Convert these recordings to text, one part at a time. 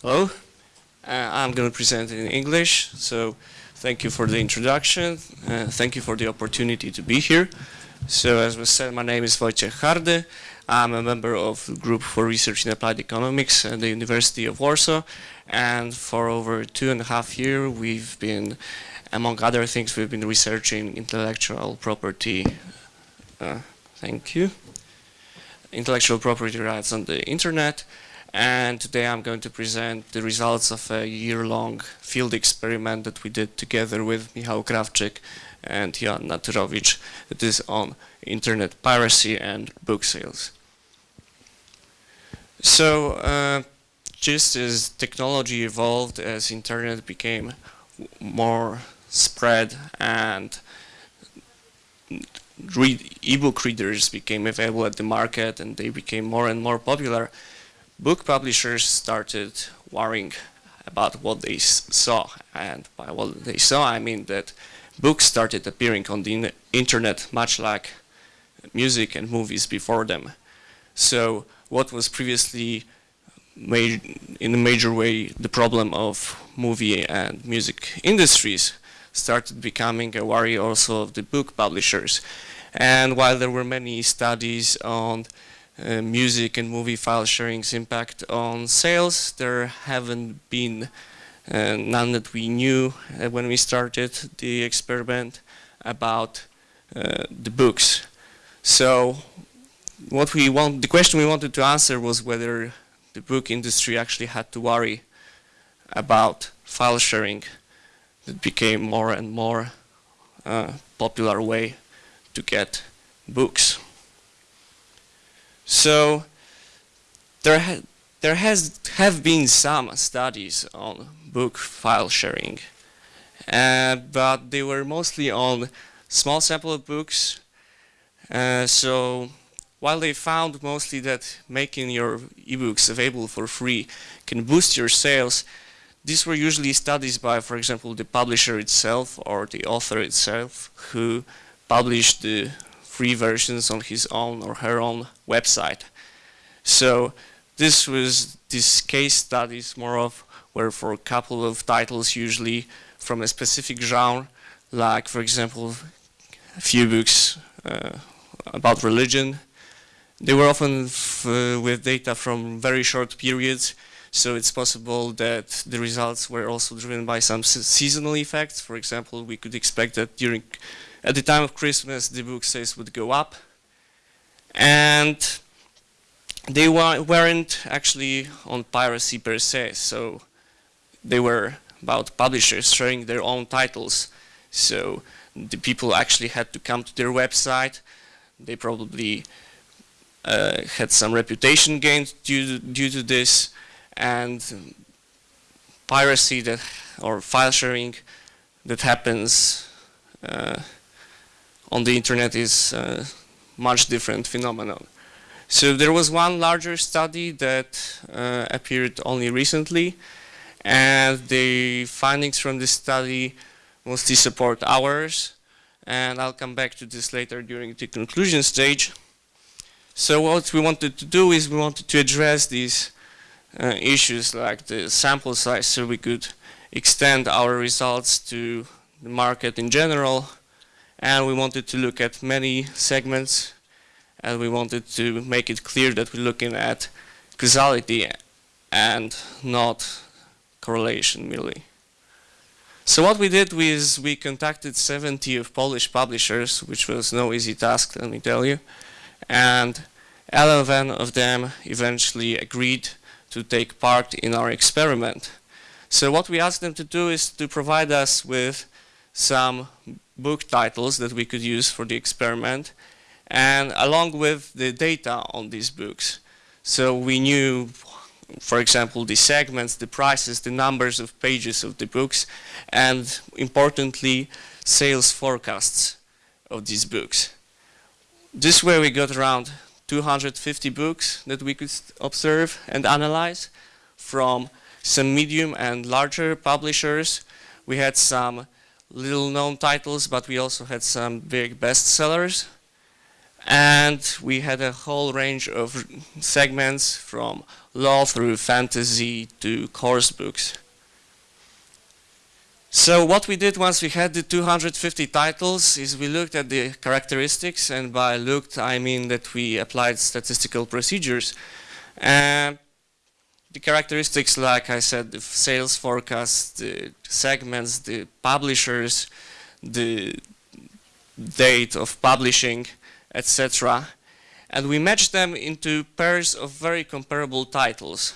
Hello, uh, I'm going to present in English, so thank you for the introduction. Uh, thank you for the opportunity to be here. So as was said, my name is Wojciech Hardy. I'm a member of the Group for Research in Applied Economics at the University of Warsaw. And for over two and a half years, we've been, among other things, we've been researching intellectual property. Uh, thank you. Intellectual property rights on the internet and today I'm going to present the results of a year-long field experiment that we did together with Michał Krawczyk and Joanna Tyrowicz. It is on internet piracy and book sales. So uh, just as technology evolved, as internet became more spread and e-book readers became available at the market and they became more and more popular, book publishers started worrying about what they saw. And by what they saw, I mean that books started appearing on the internet much like music and movies before them. So what was previously in a major way the problem of movie and music industries started becoming a worry also of the book publishers. And while there were many studies on uh, music and movie file sharing's impact on sales. There haven't been uh, none that we knew uh, when we started the experiment about uh, the books. So what we want, the question we wanted to answer was whether the book industry actually had to worry about file sharing that became more and more uh, popular way to get books. So there, ha there has have been some studies on book file sharing, uh, but they were mostly on small sample of books. Uh, so while they found mostly that making your ebooks available for free can boost your sales, these were usually studies by, for example, the publisher itself or the author itself who published the free versions on his own or her own website. So this was this case studies more of were for a couple of titles usually from a specific genre, like for example a few books uh, about religion. They were often uh, with data from very short periods, so it's possible that the results were also driven by some seasonal effects. For example, we could expect that during at the time of Christmas, the book sales would go up. And they weren't actually on piracy per se, so they were about publishers sharing their own titles. So the people actually had to come to their website. They probably uh, had some reputation gained due to, due to this, and piracy that or file sharing that happens uh, on the internet is a much different phenomenon. So there was one larger study that uh, appeared only recently and the findings from this study mostly support ours and I'll come back to this later during the conclusion stage. So what we wanted to do is we wanted to address these uh, issues like the sample size so we could extend our results to the market in general and we wanted to look at many segments and we wanted to make it clear that we're looking at causality and not correlation merely. So what we did was we contacted 70 of Polish publishers, which was no easy task, let me tell you, and 11 of them eventually agreed to take part in our experiment. So what we asked them to do is to provide us with some book titles that we could use for the experiment and along with the data on these books. So we knew, for example, the segments, the prices, the numbers of pages of the books, and importantly, sales forecasts of these books. This way we got around 250 books that we could observe and analyze from some medium and larger publishers. We had some little known titles, but we also had some big bestsellers. And we had a whole range of segments from law through fantasy to course books. So what we did once we had the 250 titles is we looked at the characteristics and by looked I mean that we applied statistical procedures. The characteristics like I said, the sales forecast, the segments, the publishers, the date of publishing, etc. And we matched them into pairs of very comparable titles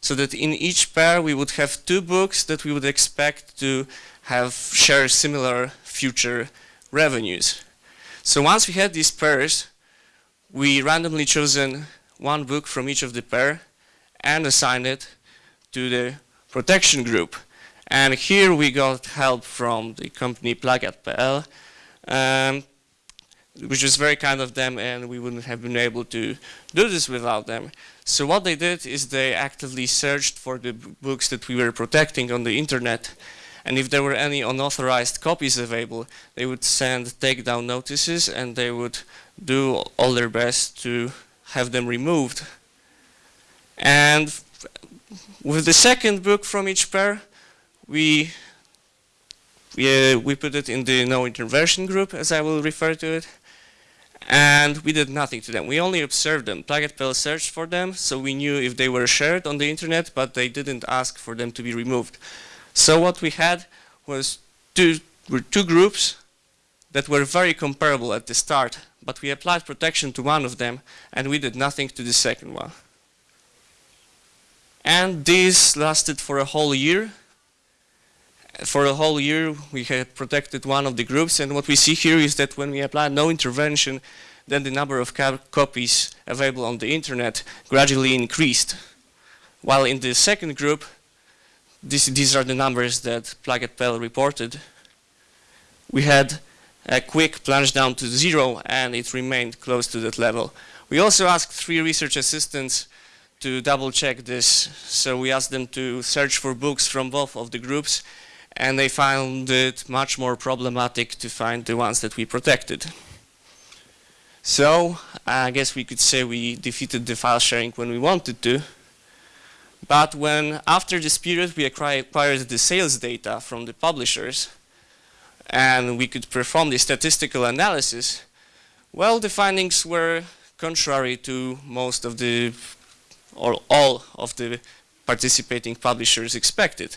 so that in each pair we would have two books that we would expect to have share similar future revenues. So once we had these pairs, we randomly chosen one book from each of the pair and assigned it to the protection group. And here we got help from the company Plagiat.pl, um, which was very kind of them and we wouldn't have been able to do this without them. So what they did is they actively searched for the books that we were protecting on the internet. And if there were any unauthorized copies available, they would send takedown notices and they would do all their best to have them removed. And with the second book from each pair, we we, uh, we put it in the no intervention group, as I will refer to it and we did nothing to them. We only observed them. Plagiat.pl searched for them, so we knew if they were shared on the internet, but they didn't ask for them to be removed. So what we had was two, were two groups that were very comparable at the start, but we applied protection to one of them, and we did nothing to the second one. And this lasted for a whole year, for a whole year we had protected one of the groups and what we see here is that when we apply no intervention then the number of copies available on the internet gradually increased. While in the second group this, these are the numbers that Plagiat.pl reported. We had a quick plunge down to zero and it remained close to that level. We also asked three research assistants to double check this. So we asked them to search for books from both of the groups and they found it much more problematic to find the ones that we protected. So I guess we could say we defeated the file sharing when we wanted to. But when after this period we acquired the sales data from the publishers and we could perform the statistical analysis, well the findings were contrary to most of the or all of the participating publishers expected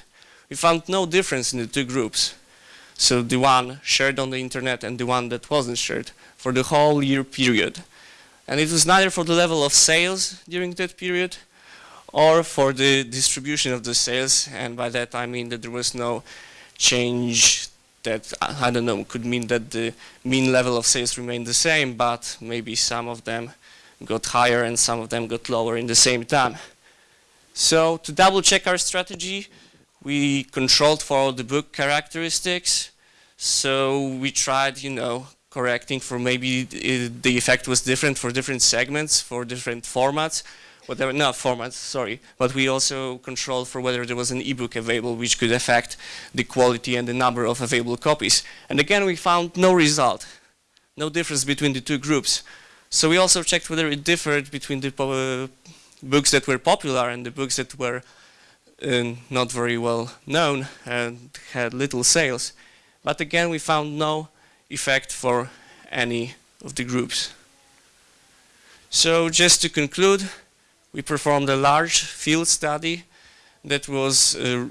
we found no difference in the two groups. So the one shared on the internet and the one that wasn't shared for the whole year period. And it was neither for the level of sales during that period or for the distribution of the sales. And by that I mean that there was no change that, I don't know, could mean that the mean level of sales remained the same, but maybe some of them got higher and some of them got lower in the same time. So to double check our strategy, we controlled for all the book characteristics. So we tried, you know, correcting for maybe uh, the effect was different for different segments, for different formats, whatever, not formats, sorry, but we also controlled for whether there was an ebook available which could affect the quality and the number of available copies. And again, we found no result, no difference between the two groups. So we also checked whether it differed between the uh, books that were popular and the books that were uh, not very well known and had little sales. But again, we found no effect for any of the groups. So just to conclude, we performed a large field study that was uh,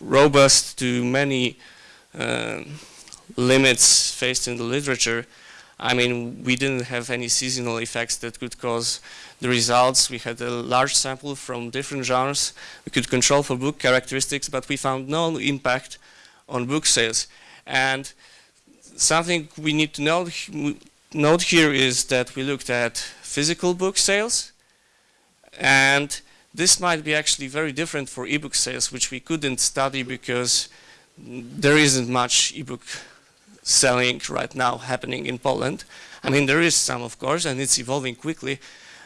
robust to many uh, limits faced in the literature I mean, we didn't have any seasonal effects that could cause the results. We had a large sample from different genres. We could control for book characteristics, but we found no impact on book sales. And something we need to note, note here is that we looked at physical book sales, and this might be actually very different for ebook sales, which we couldn't study because there isn't much ebook selling right now happening in Poland. I mean, there is some, of course, and it's evolving quickly,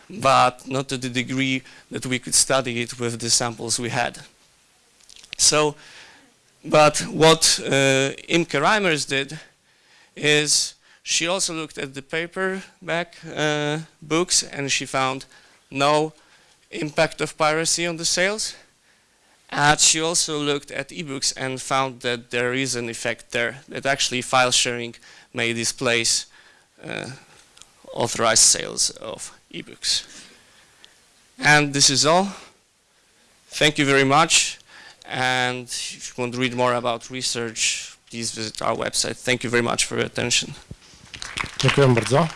but not to the degree that we could study it with the samples we had. So, but what uh, Imke Reimers did is She also looked at the paperback uh, books and she found no impact of piracy on the sales. And she also looked at ebooks and found that there is an effect there, that actually file sharing may displace uh, authorized sales of ebooks. And this is all. Thank you very much. And if you want to read more about research, please visit our website. Thank you very much for your attention. Dziękuję bardzo.